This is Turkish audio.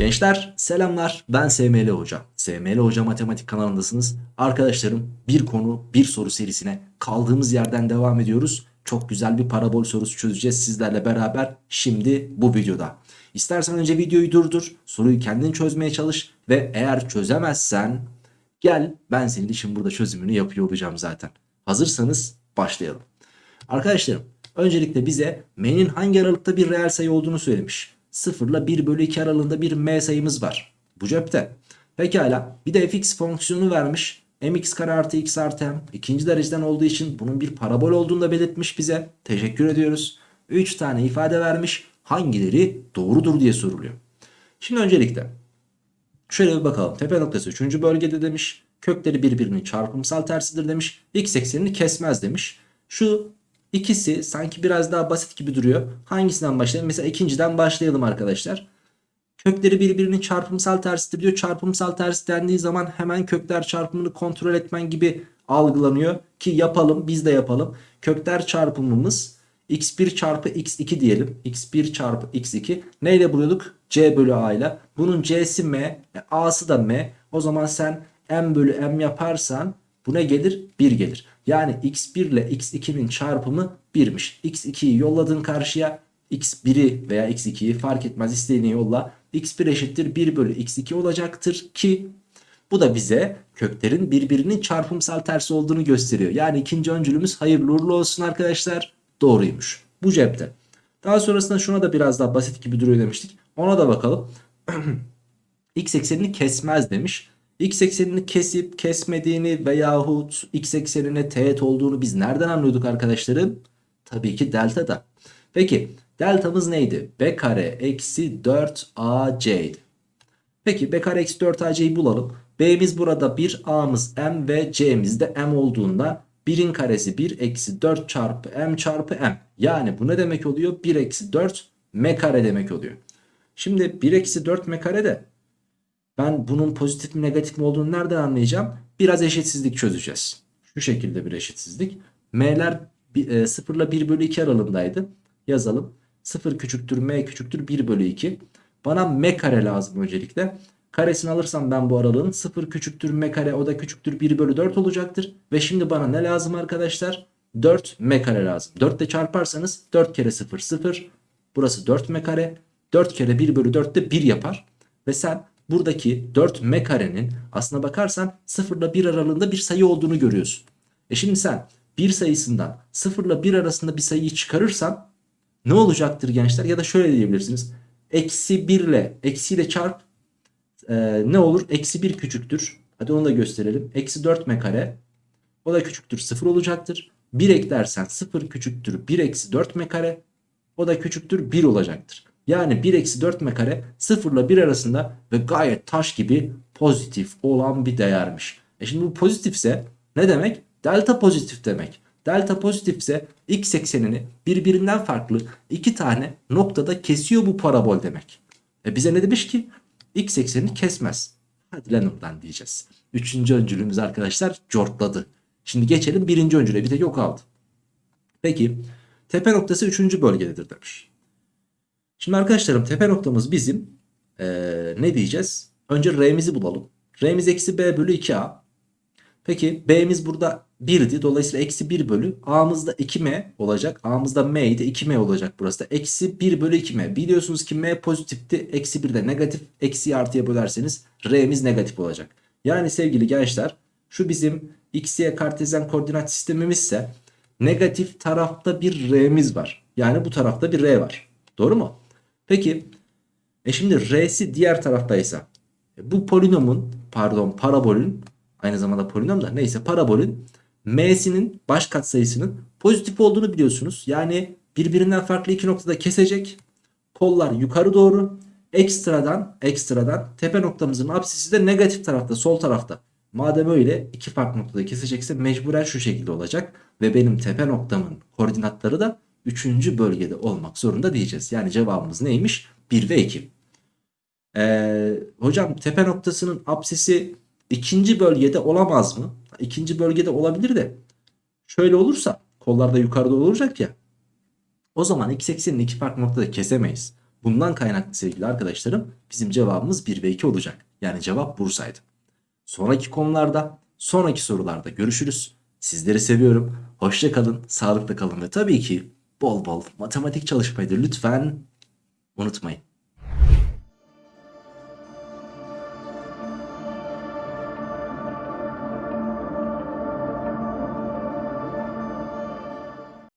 Gençler selamlar ben SML Hoca. SML Hoca Matematik kanalındasınız. Arkadaşlarım bir konu bir soru serisine kaldığımız yerden devam ediyoruz. Çok güzel bir parabol sorusu çözeceğiz sizlerle beraber şimdi bu videoda. İstersen önce videoyu durdur, soruyu kendin çözmeye çalış ve eğer çözemezsen gel ben senin için burada çözümünü yapıyor olacağım zaten. Hazırsanız başlayalım. Arkadaşlarım öncelikle bize m'nin hangi aralıkta bir reel sayı olduğunu söylemiş. 0 ile 1 bölü 2 aralığında bir m sayımız var. Bu cepte. Pekala bir de fx fonksiyonu vermiş. mx kare artı x artı m ikinci dereceden olduğu için bunun bir parabol olduğunu da belirtmiş bize. Teşekkür ediyoruz. 3 tane ifade vermiş. Hangileri doğrudur diye soruluyor. Şimdi öncelikle şöyle bir bakalım. Tepe noktası 3. bölgede demiş. Kökleri birbirinin çarpımsal tersidir demiş. X eksenini kesmez demiş. Şu İkisi sanki biraz daha basit gibi duruyor. Hangisinden başlayalım? Mesela ikinciden başlayalım arkadaşlar. Kökleri birbirinin çarpımsal tersidir diyor. Çarpımsal ters dendiği zaman hemen kökler çarpımını kontrol etmen gibi algılanıyor. Ki yapalım biz de yapalım. Kökler çarpımımız x1 çarpı x2 diyelim. x1 çarpı x2 neyle buluyorduk? c bölü a ile. Bunun c'si m, e, a'sı da m. O zaman sen m bölü m yaparsan bu ne gelir? 1 gelir. Yani x1 ile x2'nin çarpımı 1'miş. x2'yi yolladın karşıya. x1'i veya x2'yi fark etmez istediğini yolla. x1 eşittir 1 bölü x2 olacaktır ki bu da bize köklerin birbirinin çarpımsal tersi olduğunu gösteriyor. Yani ikinci öncülümüz hayırlı uğurlu olsun arkadaşlar. Doğruymuş. Bu cepte. Daha sonrasında şuna da biraz daha basit gibi duruyor demiştik. Ona da bakalım. x eksenini kesmez demiş x eksenini kesip kesmediğini veyahut x eksenine teğet olduğunu biz nereden anlıyorduk arkadaşlarım? Tabii ki delta Peki deltamız neydi? b kare eksi 4ac idi. Peki b kare eksi 4ac'yi bulalım. b'miz burada 1 a'mız m ve c'miz de m olduğunda 1'in karesi 1 eksi 4 çarpı m çarpı m. Yani bu ne demek oluyor? 1 eksi 4 m kare demek oluyor. Şimdi 1 eksi 4 m kare de ben bunun pozitif mi negatif mi olduğunu nereden anlayacağım? Biraz eşitsizlik çözeceğiz. Şu şekilde bir eşitsizlik. M'ler 0 ile 1 bölü 2 aralığındaydı. Yazalım. 0 küçüktür M küçüktür 1 bölü 2. Bana M kare lazım öncelikle. Karesini alırsam ben bu aralığın 0 küçüktür M kare o da küçüktür 1 bölü 4 olacaktır. Ve şimdi bana ne lazım arkadaşlar? 4 M kare lazım. 4 ile çarparsanız 4 kere 0 0. Burası 4 M kare. 4 kere 1 bölü 4 de 1 yapar. Ve sen buradaki 4 m karenin aslına bakarsan 0 ile 1 aralığında bir sayı olduğunu görüyorsun. E şimdi sen bir sayısından 0 ile 1 arasında bir sayıyı çıkarırsan ne olacaktır gençler? Ya da şöyle diyebilirsiniz. Eksi 1 ile eksi ile çarp e, ne olur? Eksi 1 küçüktür. Hadi onu da gösterelim. Eksi 4 m kare o da küçüktür 0 olacaktır. 1 eklersen 0 küçüktür 1 eksi 4 m kare o da küçüktür 1 olacaktır. Yani 1 eksi 4 m kare 0 ile 1 arasında ve gayet taş gibi pozitif olan bir değermiş. E şimdi bu pozitifse ne demek? Delta pozitif demek. Delta pozitifse x eksenini birbirinden farklı iki tane noktada kesiyor bu parabol demek. E bize ne demiş ki? X eksenini kesmez. Hadi lan oradan diyeceğiz. Üçüncü öncülümüz arkadaşlar cortladı. Şimdi geçelim birinci öncüle bir tek yok aldı. Peki tepe noktası üçüncü bölgededir demiş. Şimdi arkadaşlarım tepe noktamız bizim ee, ne diyeceğiz? Önce R'mizi bulalım. R'miz eksi B bölü 2A. Peki B'miz burada 1'di. Dolayısıyla eksi 1 bölü. A'mız da 2M olacak. A'mız da M'ydi. 2M olacak burası da. Eksi 1 bölü 2M. Biliyorsunuz ki M pozitifti. Eksi 1 de negatif. Eksi artıya bölerseniz R'miz negatif olacak. Yani sevgili gençler şu bizim X, Y kartezyen koordinat sistemimizse negatif tarafta bir R'miz var. Yani bu tarafta bir R var. Doğru mu? Peki e şimdi R'si diğer taraftaysa e, bu polinomun pardon parabolün aynı zamanda polinom da neyse parabolün M'sinin baş katsayısının pozitif olduğunu biliyorsunuz. Yani birbirinden farklı iki noktada kesecek. Kollar yukarı doğru. Ekstradan ekstradan tepe noktamızın apsisi de negatif tarafta sol tarafta. Madem öyle iki farklı noktada kesecekse mecburen şu şekilde olacak. Ve benim tepe noktamın koordinatları da 3. bölgede olmak zorunda diyeceğiz. Yani cevabımız neymiş? 1 ve 2. Ee, hocam tepe noktasının apsisi ikinci bölgede olamaz mı? İkinci bölgede olabilir de şöyle olursa kollarda yukarıda olacak ya o zaman x eksenini iki farklı noktada kesemeyiz. Bundan kaynaklı sevgili arkadaşlarım bizim cevabımız 1 ve 2 olacak. Yani cevap Bursa'ydı. Sonraki konularda, sonraki sorularda görüşürüz. Sizleri seviyorum. Hoşça kalın, sağlıkla kalın ve tabii ki bol bol matematik çalışmayı da lütfen unutmayın.